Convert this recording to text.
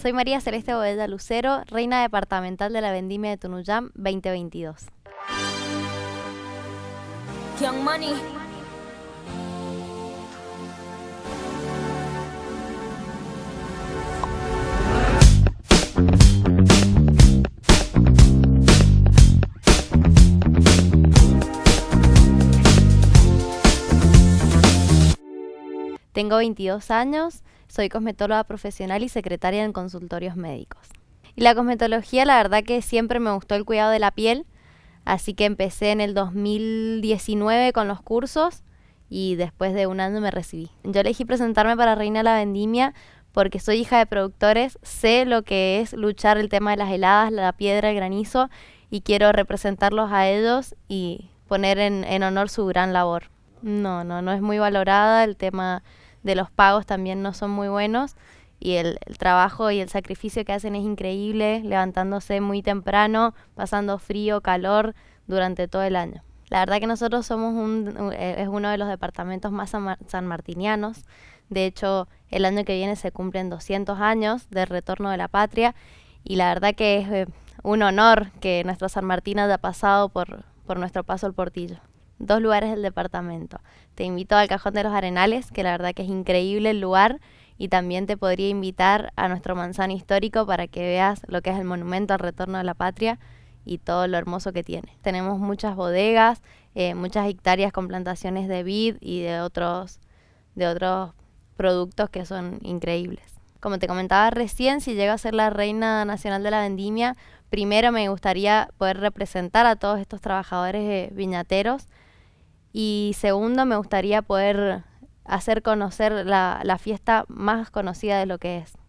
Soy María Celeste Bobella Lucero, reina departamental de la Vendimia de Tunuyán 2022. Young Money. Tengo 22 años, soy cosmetóloga profesional y secretaria en consultorios médicos. Y la cosmetología, la verdad que siempre me gustó el cuidado de la piel, así que empecé en el 2019 con los cursos y después de un año me recibí. Yo elegí presentarme para Reina la Vendimia porque soy hija de productores, sé lo que es luchar el tema de las heladas, la piedra, el granizo y quiero representarlos a ellos y poner en, en honor su gran labor. No, no, no es muy valorada, el tema de los pagos también no son muy buenos y el, trabajo y el sacrificio que hacen es increíble, levantándose muy temprano, pasando frío, calor durante todo el año. La verdad que nosotros somos un, es uno de los departamentos más sanmartinianos. De hecho, el año que viene se cumplen 200 años del retorno de la patria y la verdad que es eh, un honor que nuestro San Martín haya pasado por, por nuestro paso al Portillo dos lugares del departamento. Te invito al Cajón de los Arenales, que la verdad que es increíble el lugar, y también te podría invitar a nuestro manzano histórico para que veas lo que es el monumento al retorno de la patria y todo lo hermoso que tiene. Tenemos muchas bodegas, eh, muchas hectáreas con plantaciones de vid y de otros, de otros productos que son increíbles. Como te comentaba recién, si llego a ser la reina nacional de la vendimia, primero me gustaría poder representar a todos estos trabajadores eh, viñateros y segundo, me gustaría poder hacer conocer la, la fiesta más conocida de lo que es.